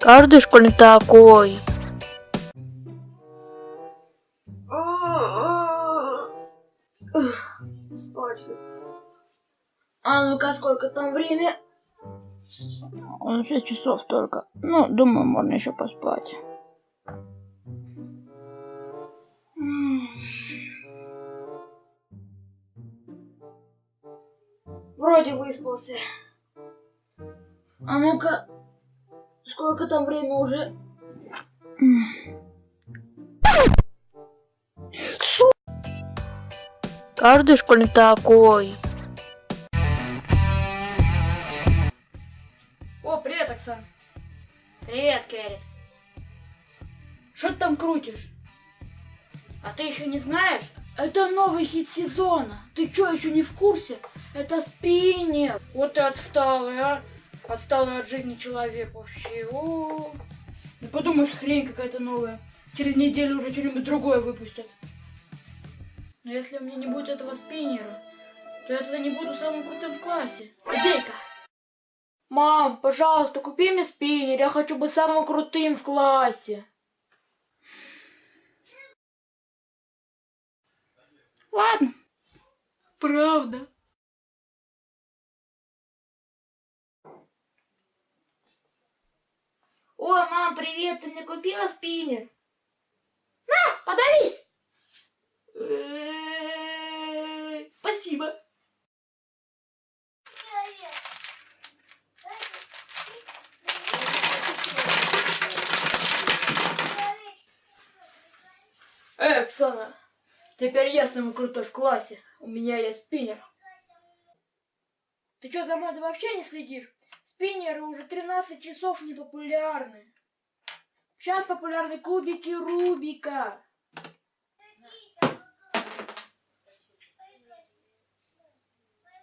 Каждый школьник такой. Спать. А ну-ка, сколько там время? Он 6 часов только. Ну, думаю, можно еще поспать. Вроде выспался. А ну-ка, сколько там время уже? Каждый школьник такой. О, привет, Оксан. Привет, Кэррит. Что ты там крутишь? А ты еще не знаешь? Это новый хит сезона. Ты что, еще не в курсе? Это спиннер. Вот ты отсталый, а? Отсталый от жизни человек вообще. О, да подумаешь, хрень какая-то новая. Через неделю уже что-нибудь другое выпустят. Но если у меня не будет этого спиннера, то я тогда не буду самым крутым в классе. Идейка. Мам, пожалуйста, купи мне спиннер. Я хочу быть самым крутым в классе. Ладно. Правда? О, мам, привет, ты мне купила спиннер? На, подавись! Спасибо. Эй, Оксана, теперь я самый крутой в классе. У меня есть спиннер. Ты что, за мной вообще не следишь? Спиннеры уже 13 часов не популярны. Сейчас популярны кубики Рубика.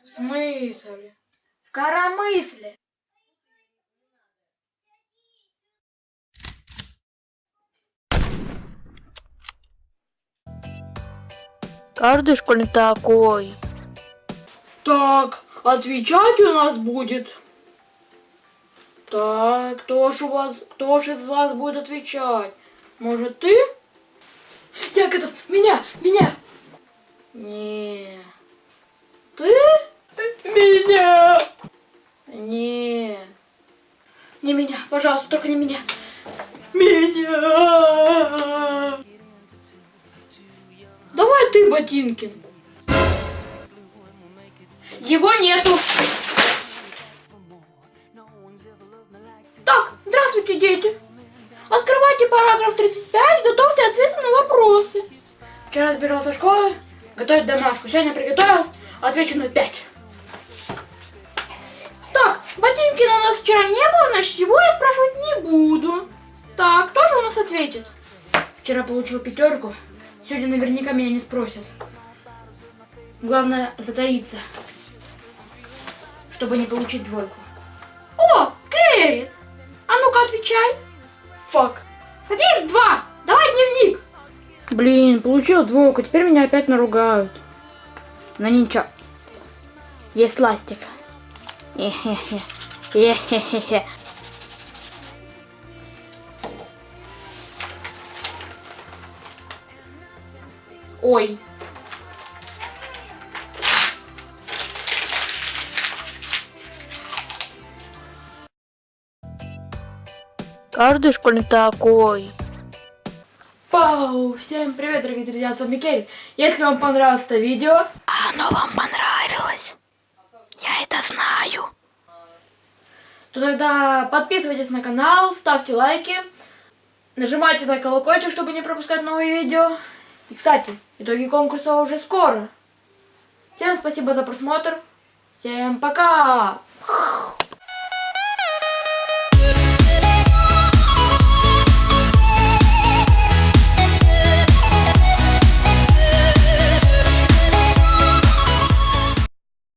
В смысле? В коромысле. Каждый школьник такой. Так, отвечать у нас будет. Так, кто ж у вас, кто ж из вас будет отвечать? Может ты? Я готов. Меня, меня. Не. Ты? Меня. Не. Не меня, пожалуйста, только не меня. Меня. Давай ты, Ботинкин. Его нету. 35, готовьте ответы на вопросы. Вчера сбирался в школу, готовить домашку. Сегодня приготовил, отвечу на 5. Так, Ботинкина у нас вчера не было, значит его я спрашивать не буду. Так, кто же у нас ответит? Вчера получил пятерку, сегодня наверняка меня не спросят. Главное затаиться, чтобы не получить двойку. О, Кэррит! А ну-ка отвечай. Фак. Садись, два. Давай дневник. Блин, получил двойку, теперь меня опять наругают. Но ничего. Есть ластик. Хе-хе-хе. Ой. Каждый школьник такой. Пау! Всем привет, дорогие друзья, с вами Керри. Если вам понравилось это видео, Оно вам понравилось. Я это знаю. то тогда подписывайтесь на канал, ставьте лайки, нажимайте на колокольчик, чтобы не пропускать новые видео. И, кстати, итоги конкурса уже скоро. Всем спасибо за просмотр. Всем пока!